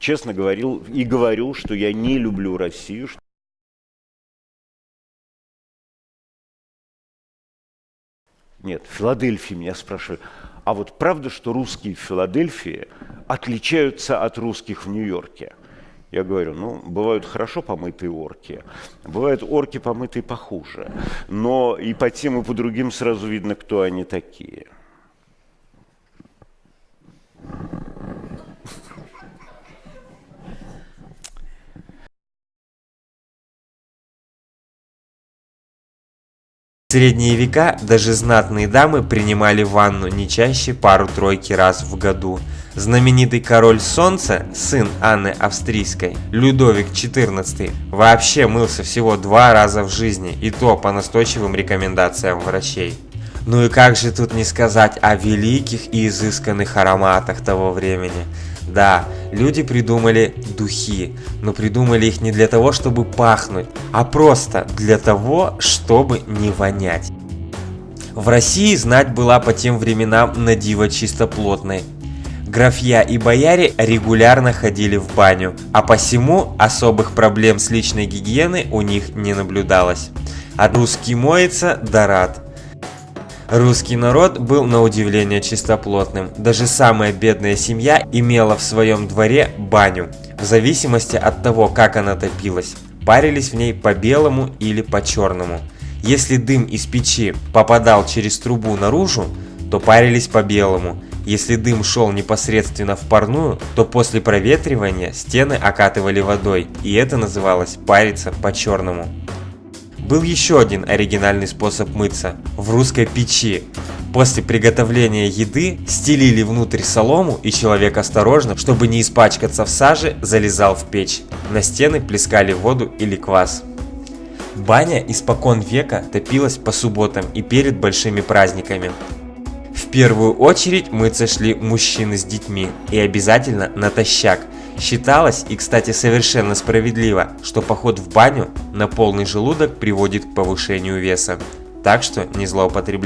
честно говорил и говорю, что я не люблю Россию. Нет, Филадельфии меня спрашивают, а вот правда, что русские в Филадельфии отличаются от русских в Нью-Йорке? Я говорю, ну, бывают хорошо помытые орки, бывают орки помытые похуже, но и по тем, и по другим сразу видно, кто они такие. В средние века даже знатные дамы принимали ванну не чаще пару-тройки раз в году. Знаменитый король солнца, сын Анны Австрийской, Людовик XIV, вообще мылся всего два раза в жизни, и то по настойчивым рекомендациям врачей. Ну и как же тут не сказать о великих и изысканных ароматах того времени. Да, люди придумали духи, но придумали их не для того, чтобы пахнуть, а просто для того, чтобы не вонять. В России знать была по тем временам на диво чистоплотной. Графья и бояре регулярно ходили в баню, а посему особых проблем с личной гигиеной у них не наблюдалось. А русский моется, да рад. Русский народ был на удивление чистоплотным. Даже самая бедная семья имела в своем дворе баню, в зависимости от того, как она топилась. Парились в ней по белому или по черному. Если дым из печи попадал через трубу наружу, то парились по белому. Если дым шел непосредственно в парную, то после проветривания стены окатывали водой, и это называлось париться по черному. Был еще один оригинальный способ мыться – в русской печи. После приготовления еды стелили внутрь солому, и человек осторожно, чтобы не испачкаться в саже, залезал в печь. На стены плескали воду или квас. Баня испокон века топилась по субботам и перед большими праздниками. В первую очередь мыться шли мужчины с детьми и обязательно натощак – Считалось, и кстати совершенно справедливо, что поход в баню на полный желудок приводит к повышению веса. Так что не злоупотребляйте.